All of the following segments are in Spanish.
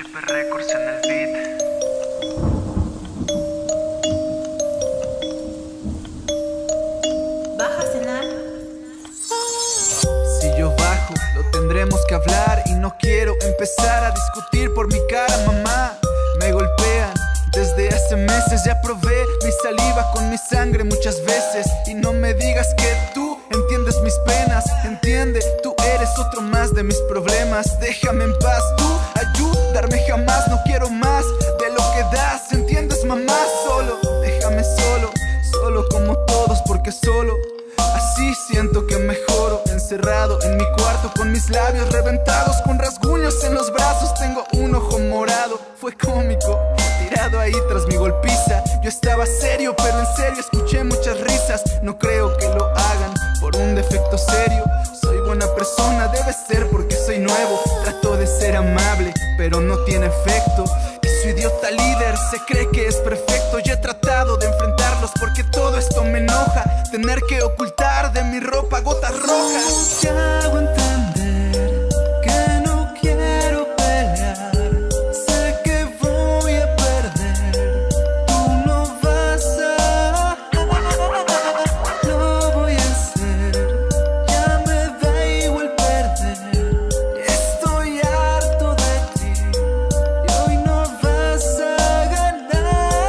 HP Records en el beat. Baja a cenar. Si yo bajo, lo tendremos que hablar y no quiero empezar a discutir por mi cara, mamá. Me golpean desde hace meses, ya probé mi saliva con mi sangre muchas veces y no me digas que tú entiendes mis penas, entiende, tú eres otro más de mis problemas. Déjame en paz, tú ayudarme jamás, no quiero más de lo que das, entiendes, mamá, solo, déjame solo, solo como todos porque solo Así siento que mejoro, encerrado en mi cuarto con mis labios reventados, con rasguños en los brazos, tengo un ojo morado, fue cómico, tirado ahí tras mi golpiza. Yo estaba serio, pero en serio escuché muchas risas, no creo que lo hagan por un defecto serio. Soy buena persona, debe ser porque soy nuevo, trato de ser amable, pero no tiene efecto. Y su idiota líder se cree que es perfecto. Tener que ocultar de mi ropa gotas rojas. Te hago entender que no quiero pelear. Sé que voy a perder. Tú no vas a. Lo voy a hacer. Ya me da igual perder. Estoy harto de ti. Y hoy no vas a ganar.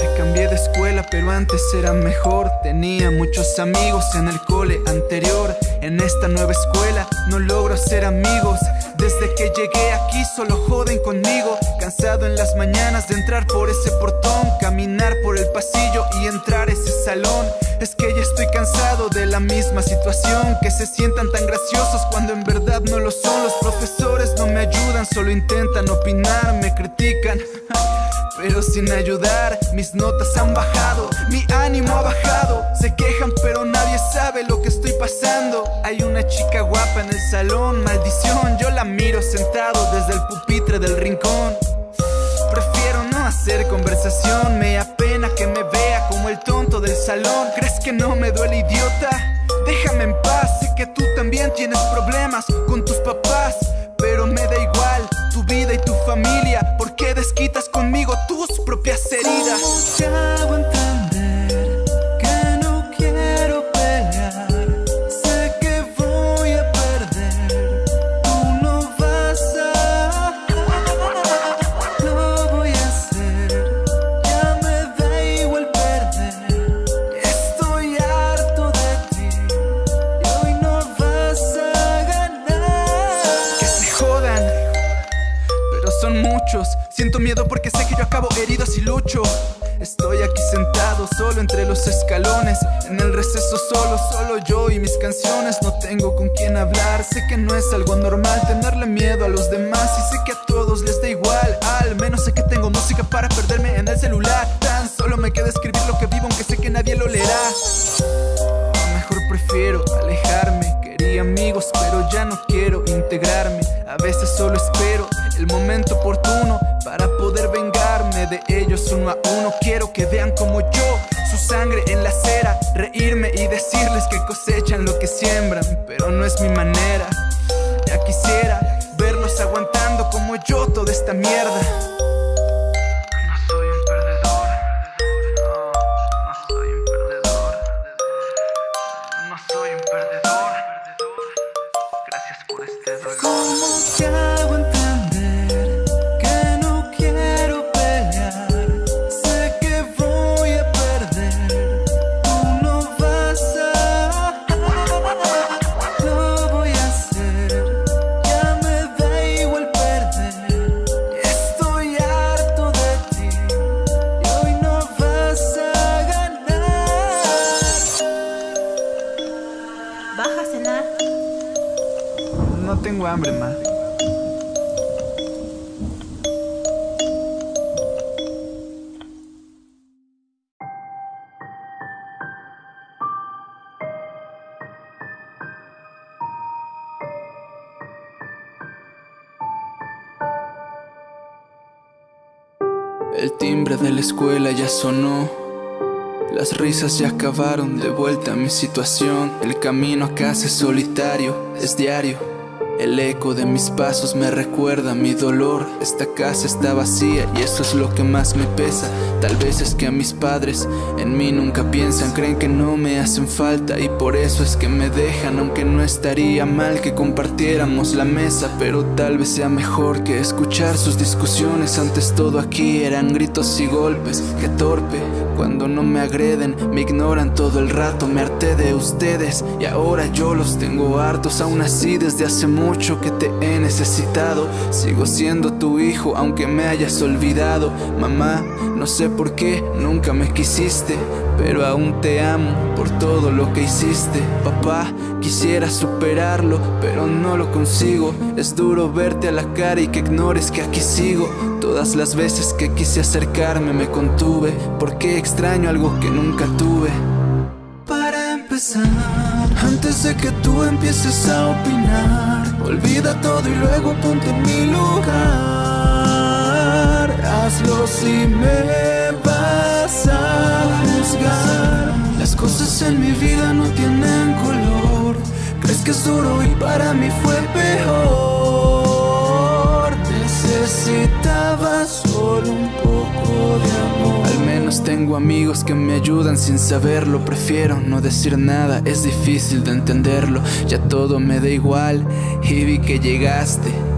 Me cambié de escuela, pero antes era mejor. Tenía muchos amigos en el cole anterior. En esta nueva escuela no logro hacer amigos. Desde que llegué aquí solo joden conmigo. Cansado en las mañanas de entrar por ese portón, caminar por el pasillo y entrar ese salón. Es que ya estoy cansado de la misma situación. Que se sientan tan graciosos cuando en verdad no lo son. Los profesores no me ayudan, solo intentan opinar, me critican. Pero sin ayudar, mis notas han bajado, mi ánimo ha bajado. Se quejan, pero nadie sabe lo que estoy pasando. Hay una chica guapa en el salón, maldición. Yo la miro sentado desde el pupitre del rincón. Prefiero no hacer conversación, me apena que me vea como el tonto del salón. ¿Crees que no me son muchos. Siento miedo porque sé que yo acabo herido si lucho. Estoy aquí sentado solo entre los escalones, en el receso solo, solo yo y mis canciones. No tengo con quién hablar, sé que no es algo normal tenerle miedo a los demás y sé que a todos les da igual. Al menos sé que tengo música para perderme en el celular. Tan solo me queda escribir lo que vivo, aunque sé que nadie lo leerá. Mejor prefiero alejarme. Amigos, pero ya no quiero integrarme. A veces solo espero el momento oportuno para poder vengarme de ellos uno a uno. Quiero que vean como yo, su sangre en la acera, reírme y decirles que cosechan lo que siembran, pero no es mi manera. Ya quisiera verlos aguantando como yo toda esta mierda. De la escuela ya sonó. Las risas ya acabaron de vuelta a mi situación. El camino a casa es solitario, es diario. El eco de mis pasos me recuerda mi dolor. Esta casa está vacía y eso es lo que más me pesa. Tal vez es que a mis padres en mí nunca piensan, creen que no me hacen falta y por eso es que me dejan. Aunque no estaría mal que compartiéramos la mesa, pero tal vez sea mejor que escuchar sus discusiones. Antes todo aquí eran gritos y golpes. Qué torpe cuando no me agreden, me ignoran todo el rato. Me harté de ustedes y ahora yo los tengo hartos. Aún así, desde hace mucho mucho que te he necesitado. Sigo siendo tu hijo aunque me hayas olvidado. Mamá, no sé por qué nunca me quisiste Pero aún te amo por todo lo que hiciste. Papá, quisiera superarlo pero no lo consigo. Es duro verte a la cara y que ignores que aquí sigo. Todas las veces que quise acercarme me contuve. Porque extraño algo que nunca tuve Para empezar antes de que tú empieces a opinar Olvida todo y luego ponte en mi lugar. Hazlo si me vas a juzgar. Las cosas en mi vida no tienen color. Crees que es duro y para mí fue peor. Necesitaba solo un poco de amor tengo amigos que me ayudan sin saberlo Prefiero no decir nada, es difícil de entenderlo Ya todo me da igual y vi que llegaste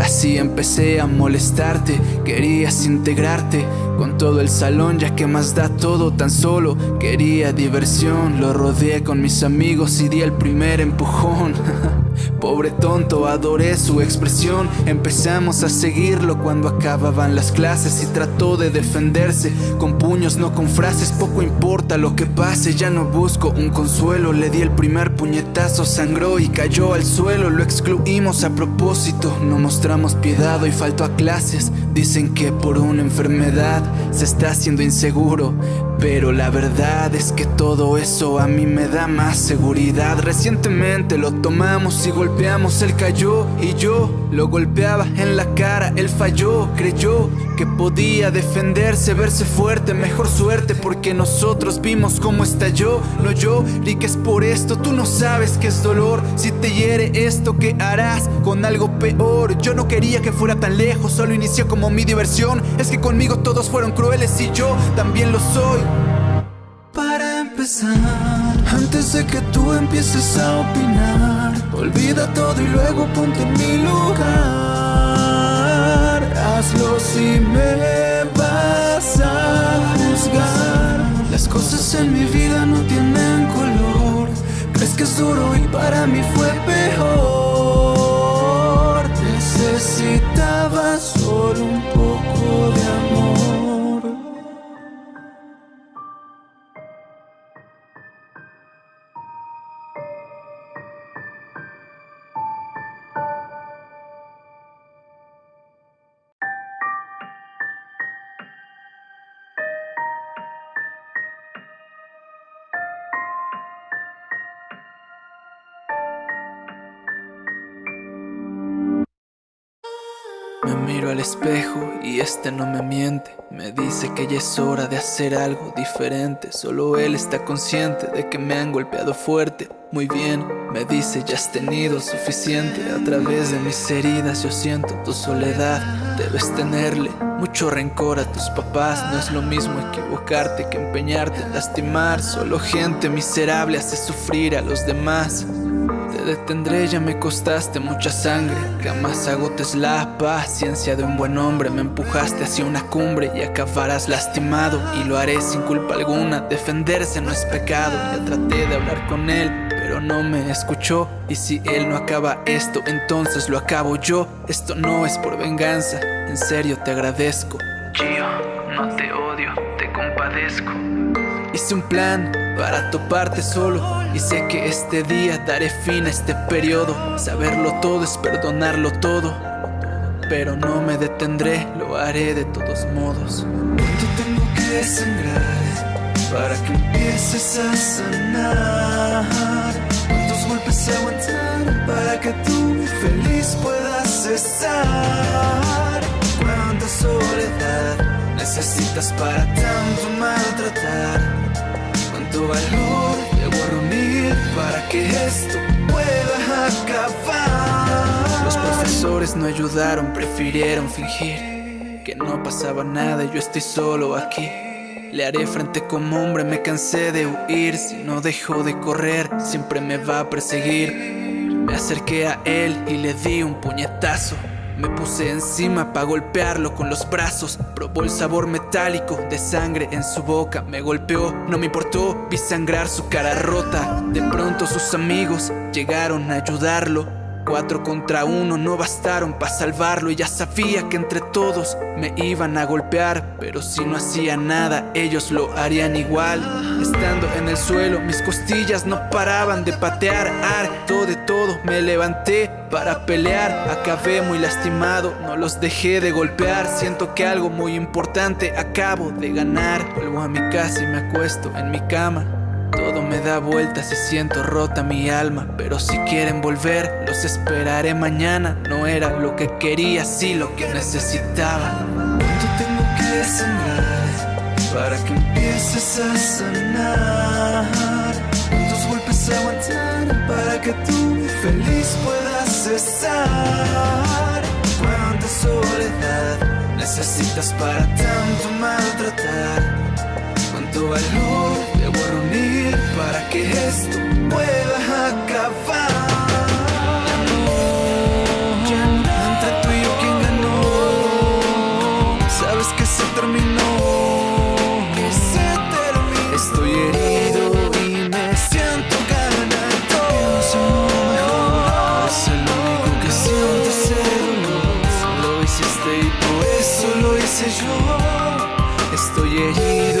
Así empecé a molestarte, querías integrarte con todo el salón ya que más da todo tan solo Quería diversión, lo rodeé con mis amigos y di el primer empujón. Pobre tonto, adoré su expresión. Empezamos a seguirlo cuando acababan las clases Y trató de defenderse con puños, no con frases. Poco importa lo que pase, ya no busco un consuelo. Le di el primer puñetazo, sangró y cayó al suelo. Lo excluimos a propósito, no mostramos piedad y faltó a clases. Dicen que por una enfermedad se está haciendo inseguro pero la verdad es que todo eso a mí me da más seguridad. Recientemente lo tomamos y golpeamos, él cayó y yo lo golpeaba en la cara, él falló, creyó que podía defenderse, verse fuerte, mejor suerte porque nosotros vimos cómo estalló, no yo, que es por esto, tú no sabes qué es dolor, si te hiere esto, ¿qué harás con algo peor? Yo no quería que fuera tan lejos, solo inició como mi diversión, es que conmigo todos fueron crueles y yo también lo soy. Para empezar, antes de que tú empieces a opinar, olvida todo y luego ponte en mi lugar. Hazlo si me vas a juzgar. Las cosas en mi vida no tienen color. Crees que es duro y para mí fue peor. Necesitaba solo un poco de amor. Miro al espejo y este no me miente. Me dice que ya es hora de hacer algo diferente. Solo él está consciente de que me han golpeado fuerte. Muy bien, me dice ya has tenido suficiente A través de mis heridas yo siento tu soledad. Debes tenerle mucho rencor a tus papás. No es lo mismo equivocarte que empeñarte en lastimar. Solo gente miserable hace sufrir a los demás te detendré, ya me costaste mucha sangre. Jamás agotes la paciencia de un buen hombre. Me empujaste hacia una cumbre y acabarás lastimado. Y lo haré sin culpa alguna, defenderse no es pecado. Ya traté de hablar con él, pero no me escuchó. Y si él no acaba esto, entonces lo acabo yo. Esto no es por venganza, en serio te agradezco. Gio, no te odio, te compadezco. Hice un plan para toparte solo Y sé que este día daré fin a este periodo Saberlo todo es perdonarlo todo Pero no me detendré, lo haré de todos modos ¿Cuánto tengo que sangrar para que empieces a sanar? ¿Cuántos golpes aguantar para que tú feliz puedas estar? ¿Cuánta soledad necesitas para tanto maltratar? Cuánto valor debo reunir para que esto pueda acabar. pues no ayudaron, prefirieron fingir que no pasaba nada yo estoy solo aquí. Le haré frente como hombre, me cansé de huir. Si no dejo de correr, siempre me va a perseguir. Me acerqué a él y le di un puñetazo. Me puse encima para golpearlo con los brazos. Probó el sabor metálico de sangre en su boca. Me golpeó, no me importó, vi sangrar su cara rota. De pronto sus amigos llegaron a ayudarlo. Cuatro contra uno no bastaron para salvarlo. Y ya sabía que entre todos me iban a golpear Pero si no hacía nada ellos lo harían igual. Estando en el suelo mis costillas no paraban de patear. Harto de todo me levanté para pelear. Acabé muy lastimado, no los dejé de golpear. Siento que algo muy importante acabo de ganar. Vuelvo a mi casa y me acuesto en mi cama todo me da vueltas y siento rota mi alma Pero si quieren volver, los esperaré mañana No era lo que quería, sí lo que necesitaba ¿Cuánto tengo que sanar para que empieces a sanar? ¿Cuántos golpes aguantar para que tú feliz puedas cesar? ¿Cuánta soledad necesitas para tanto maltratar? ¿Cuánto valor que esto pueda acabar? Entre tú y yo quién ganó. Sabes que se terminó, que se terminó. Estoy herido y me siento ganador. Pienso es el único que siente ese dolor. Lo hiciste y por eso lo hice yo. Estoy herido